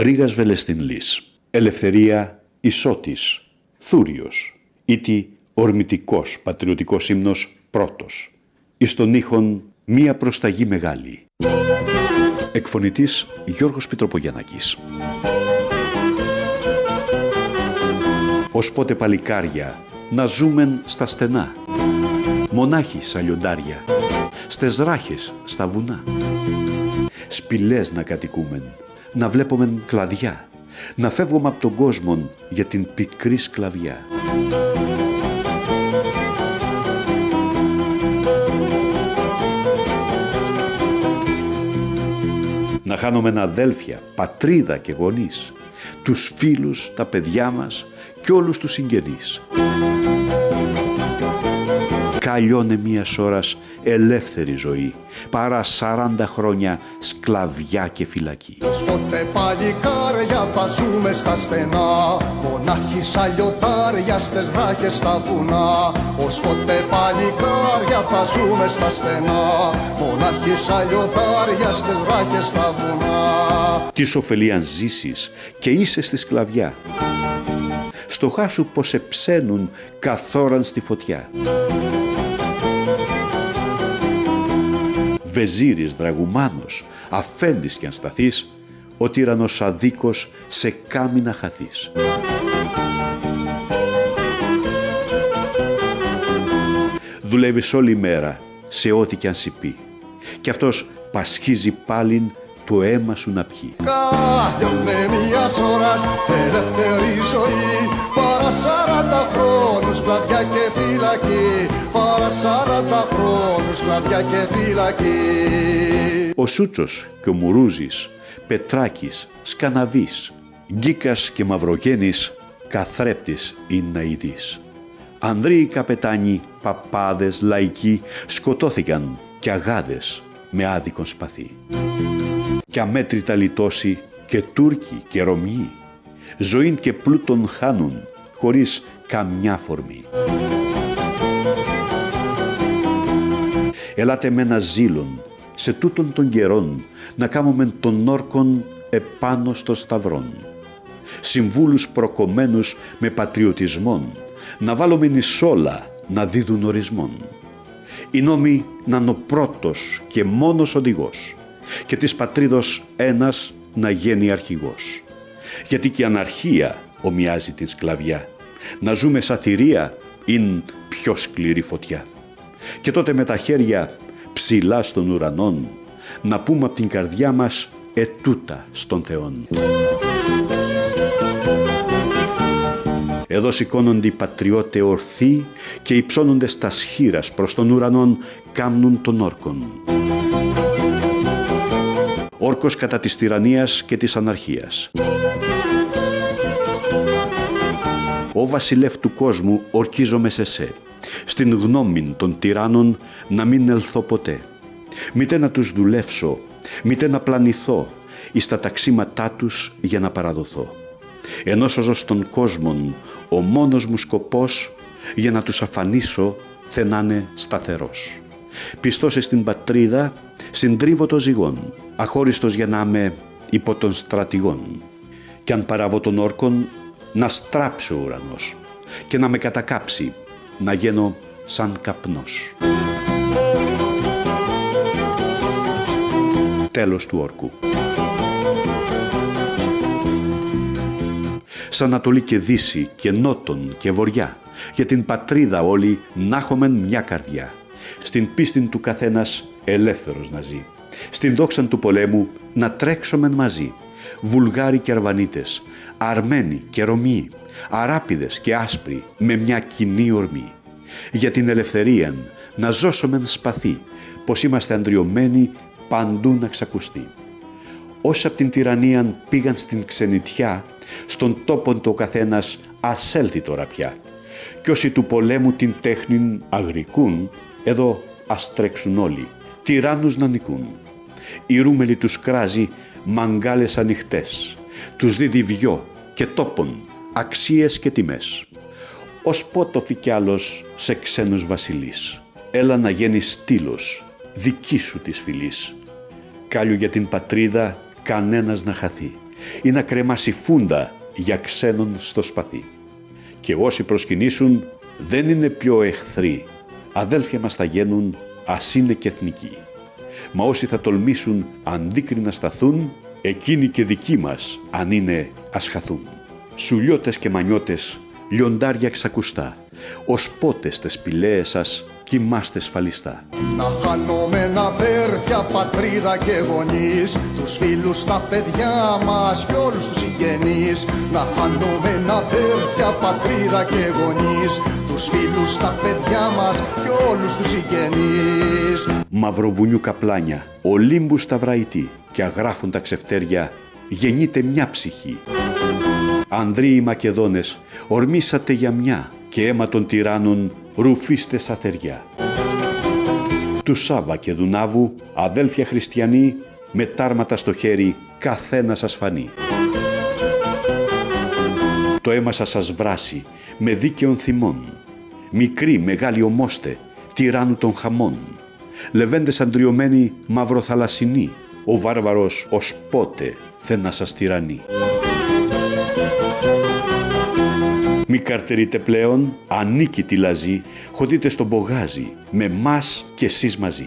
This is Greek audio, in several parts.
Ρήγας Βελεστιν Λύς. Ελευθερία Ισότης. Θούριος. Ήτι ορμητικός πατριωτικός ύμνος πρώτος. Εις τον ήχον μία προσταγή μεγάλη. Εκφωνητής Γιώργος Πιτροπογιαννάκης. Ως πότε παλικάρια να ζούμεν στα στενά. Μονάχοι σαν λιοντάρια, στες ράχες στα βουνά. Σπηλές να κατοικούμεν, να βλέπομεν κλαδιά, να φεύγουμε από τον κόσμο για την πικρή σκλαβιά. Να χάνουμε αδέλφια, πατρίδα και γονείς, τους φίλους, τα παιδιά μας και όλους τους συγγενείς καλλιώνε μια ώρας ελεύθερη ζωή παρά 40 χρόνια σκλαβιά και φυλακή. Πότε παλικάρια θα ζούμε στα στενά Μονάχοι σαν λιωτάρια στες ράχες στα βουνά Ως πότε παλικάρια θα ζούμε στα στενά Μονάχοι σαν λιωτάρια στες ράχες στα βουνά Τι ωφελεί αν ζήσεις και είσαι στη σκλαβιά; Στο χάσου πως εψένουν καθόραν στη φωτιά. Βεζίρης δραγουμάνος, αφέντης κι αν σταθείς, ο τύρανος αδίκος σε κάμινα χαθείς. Δουλεύεις όλη μέρα σε ό,τι κι αν πει. Κι αυτός πασχίζει πάλιν το αίμα σου να πιει. με μιας ώρας ελεύθερη ζωή Παρά σαράντα χρόνους κλαδιά και φυλακή Παρά σαράντα χρόνους κλαδιά και φυλακή Ο Σούτσος και ο Μουρούζης, Πετράκης, Σκαναβής, Γκίκας και Μαυρογένης, καθρέπτης είναι να ειδείς. Ανδρείοι καπετάνοι, παπάδες, λαϊκοί σκοτώθηκαν και αγάδες με άδικον σπαθί κι αμέτρητα λιτώσει και Τούρκοι και Ρωμιοί, ζωήν και πλούτον χάνουν χωρίς καμιά φορμή. Ελάτε με ένα ζήλον σε τούτον των καιρών να κάνουμε τον όρκον επάνω στο σταυρόν. Συμβούλους προκομμένους με πατριωτισμόν, να βάλουμε νησόλα να δίδουν ορισμόν. Οι νόμοι να είναι ο πρώτος και μόνος οδηγός και της πατρίδος ένας να γίνει αρχηγός. Γιατί και η αναρχία ομοιάζει την σκλαβιά. Να ζούμε σαν θηρία είναι πιο σκληρή φωτιά. Και τότε με τα χέρια ψηλά στον ουρανόν να πούμε από την καρδιά μας ετούτα στον Θεόν. Εδώ σηκώνονται οι πατριώτε ορθοί και υψώνονται στα σχήρας προς τον ουρανόν κάμνουν τον όρκον όρκος κατά της τυραννίας και της αναρχίας. «Ο βασιλεύ του κόσμου ορκίζομαι σε σε, στην γνώμη των τυράννων να μην ελθώ ποτέ. Μήτε να τους δουλεύσω, μήτε να πλανηθώ, εις τα ταξίματά τους για να παραδοθώ. Ενώ σώζω στον κόσμο ο μόνος μου σκοπός για να τους αφανίσω θενάνε σταθερός. Πιστός στην πατρίδα συντρίβω το ζυγόν, αχώριστος για να είμαι υπό των στρατηγών. Κι αν παραβώ τον όρκον, να στράψει ο ουρανός και να με κατακάψει, να γίνω σαν καπνός. Τέλος του όρκου. Σαν Ανατολή και Δύση και Νότον και Βοριά, για την πατρίδα όλοι να έχουμε μια καρδιά. Στην πίστη του καθένας ελεύθερος να ζει. Στην δόξα του πολέμου να τρέξομεν μαζί. Βουλγάροι και Αρβανίτες, Αρμένοι και Ρωμοί, Αράπιδες και Άσπροι με μια κοινή ορμή. Για την ελευθερία να ζώσομεν σπαθί, πως είμαστε αντριωμένοι παντού να ξακουστεί. Όσοι από την τυραννία πήγαν στην ξενιτιά, στον τόπο το καθένας ασέλθει τώρα πια. Κι όσοι του πολέμου την τέχνην αγρικούν, εδώ ας τρέξουν όλοι τυράννους να νικούν. Η ρούμελη τους κράζει μαγκάλες ανοιχτές, τους δίδει βιό και τόπον, αξίες και τιμές. Ως πότοφι κι άλλος σε ξένους βασιλείς, έλα να γίνει στήλος, δική σου της φυλής. Κάλιο για την πατρίδα κανένας να χαθεί ή να κρεμάσει φούντα για ξένον στο σπαθί. Και όσοι προσκυνήσουν δεν είναι πιο εχθροί. Αδέλφια μας θα γίνουν, ας είναι και εθνικοί. Μα όσοι θα τολμήσουν αντίκρινα σταθούν, εκείνοι και δικοί μας, αν είναι, ας χαθούν. Σουλιώτες και μανιώτες, λιοντάρια ξακουστά, ως πότες στις σπηλαίες σας κοιμάστε σφαλιστά. Να χάνουμε αδέρφια, πατρίδα και γονείς Τους φίλους, τα παιδιά μας και όλους τους συγγενείς Να χάνουμε αδέρφια, πατρίδα και γονείς Τους φίλους, τα παιδιά μας και όλους τους συγγενείς Μαυροβουνιού καπλάνια, Ολύμπους σταυραϊτή και αγράφουν τα ξεφτέρια, γεννείται μια ψυχή. Ανδρείοι Μακεδόνες, ορμήσατε για μια και αίμα των τυράννων ρουφίστε σαθεριά. Του Σάβα και Δουνάβου, αδέλφια χριστιανοί, με τάρματα στο χέρι, καθένας σας φανεί. Το αίμα σας σας βράσει, με δίκαιον θυμών. Μικρή, μεγάλη ομόστε, τυράννου των χαμών. Λεβέντες αντριωμένοι, μαυροθαλασσινοί, ο βάρβαρος ως πότε θε να σας τυραννεί. Μη καρτερείτε πλέον, ανίκητη λαζή, χωδείτε στον πογάζι, με μας και εσείς μαζί.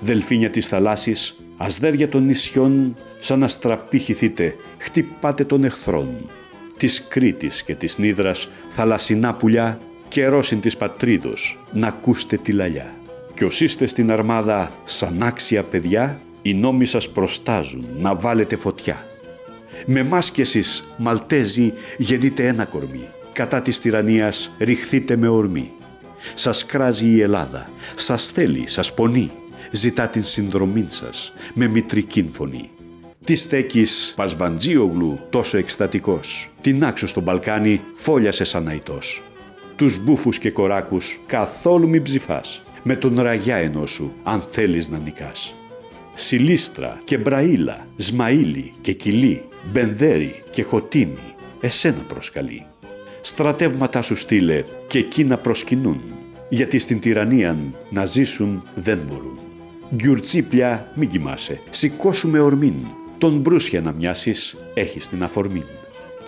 Δελφίνια της θαλάσσης, ασδέρια των νησιών, σαν αστραπή χυθείτε, χτυπάτε των εχθρών. Της Κρήτης και της Νίδρας, θαλασσινά πουλιά, καιρόσιν της πατρίδος, να ακούστε τη λαλιά. Κι όσοι είστε στην αρμάδα σαν άξια παιδιά, οι νόμοι σας προστάζουν να βάλετε φωτιά. Με μας κι εσείς, Μαλτέζοι, γεννείτε ένα κορμί κατά της τυραννίας ρηχθείτε με ορμή. Σας κράζει η Ελλάδα, σας θέλει, σας πονεί, ζητά την συνδρομή σας με μητρική φωνή. Τι στέκεις Πασβαντζίογλου τόσο εκστατικός, την άξο στο μπαλκάνι φόλιασε σαν αϊτός. Τους μπούφους και κοράκους καθόλου μην ψηφάς, με τον ραγιά ενός σου αν θέλεις να νικάς. Σιλίστρα και Μπραήλα, Σμαήλι και Κιλί, Μπενδέρι και Χωτίνι, εσένα προσκαλεί στρατεύματά σου στείλε και εκεί να προσκυνούν, γιατί στην τυραννία να ζήσουν δεν μπορούν. Γκιουρτσίπλια μην κοιμάσαι, σηκώσουμε ορμήν, τον μπρούσια να μοιάσεις, έχεις την αφορμή.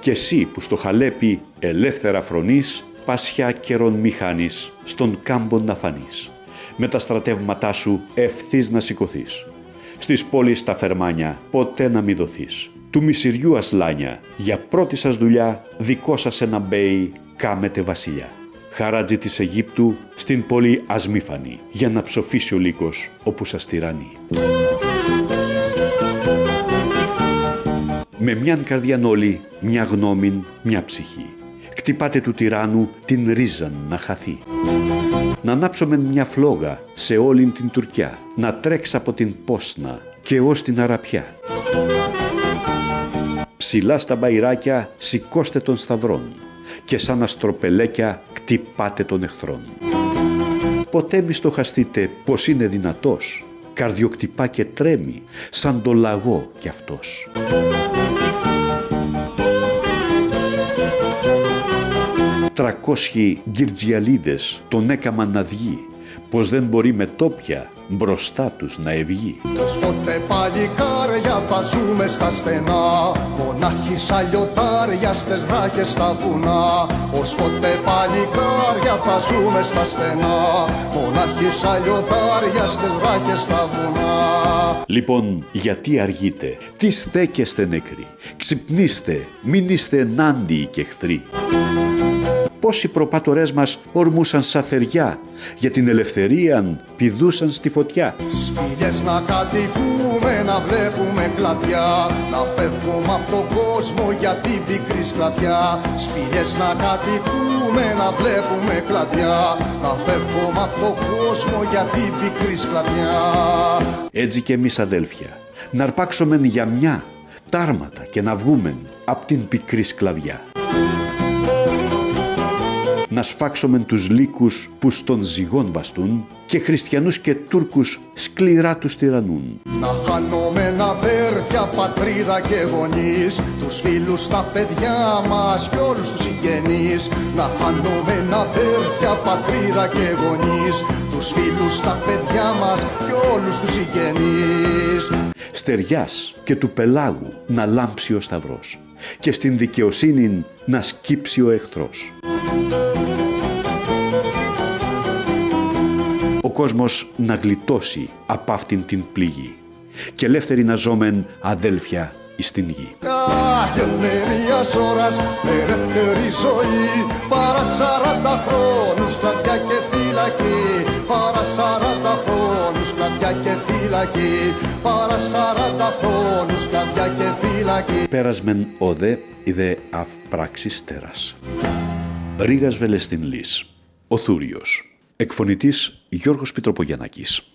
Και εσύ που στο χαλέπι ελεύθερα φρονείς, πασιά καιρόν μη χάνεις, στον κάμπο να φανείς. Με τα στρατεύματά σου ευθύς να σηκωθείς. Στις πόλεις τα φερμάνια ποτέ να μη δοθείς του μισηριού ασλάνια, για πρώτη σας δουλειά δικό σας ένα μπέι κάμετε βασιλιά. Χαράτζι της Αιγύπτου στην πόλη Ασμήφανη, για να ψοφήσει ο λύκος όπου σας τυραννεί. Με μιαν καρδιάν όλοι, μια γνώμην, μια ψυχή. Κτυπάτε του τυράννου την ρίζαν να χαθεί. Να ανάψουμε μια φλόγα σε όλην την Τουρκιά, να τρέξει από την Πόσνα και ως την Αραπιά ψηλά στα μπαϊράκια σηκώστε των σταυρών και σαν αστροπελέκια κτυπάτε των εχθρών. Ποτέ μη στοχαστείτε πως είναι δυνατός, καρδιοκτυπά και τρέμει σαν το λαγό κι αυτός. Τρακόσχοι γκυρτζιαλίδες τον έκαμαν να βγει, πως δεν μπορεί με τόπια μπροστά τους να ευγεί. Ως πότε παλικάρια θα ζούμε στα στενά. Μονάχοι σαν λιωτάρια στες δράκες στα βουνά. Ως πότε παλικάρια θα ζούμε στα στενά. Μονάχοι σαν λιωτάρια στες δράκες στα βουνά. Λοιπόν, γιατί αργείτε, τι στέκεστε νεκροί, ξυπνήστε, μην είστε ενάντιοι και εχθροί πώς οι προπάτορές μας ορμούσαν σαν θεριά, για την ελευθερία πηδούσαν στη φωτιά. Σπηλιές να κατοικούμε, να βλέπουμε κλαδιά, να φεύγουμε από τον κόσμο για την πικρή σκλαβιά. Σπηλιές να κατοικούμε, να βλέπουμε κλαδιά, να φεύγουμε από τον κόσμο για την πικρή σκλαβιά. Έτσι και εμείς αδέλφια, να αρπάξουμε για μια τάρματα και να βγούμε από την πικρή σκλαβιά να σφάξομεν τους λύκους που στον ζυγόν βαστούν και χριστιανούς και Τούρκους σκληρά τους τυραννούν. Να χάνομεν αδέρφια, πατρίδα και γονείς Τους φίλους, τα παιδιά μας και όλους τους συγγενείς Να φανούμε αδέρφια, πατρίδα και γονείς Τους φίλους, τα παιδιά μας και όλους τους συγγενείς Στεριάς και του πελάγου να λάμψει ο σταυρός και στην δικαιοσύνη να σκύψει ο εχθρός. Κόσμος να γλιτώσει απ' αυτήν την πληγή και ελεύθεροι να ζώμεν αδέλφια εις την γη. Κάγενε μιας ώρας ελεύθερη ζωή παρά σαράντα χρόνους κλαδιά και φυλακή παρά σαράντα χρόνους κλαδιά και φυλακή παρά σαράντα χρόνους κλαδιά και φυλακή Πέρασμεν οδε είδε αυπράξης τέρας. Ρίγας Βελεστιν Λύς. Ο Θούριος. Εκφωνητής Γιώργος Πιτροπογιαννάκης.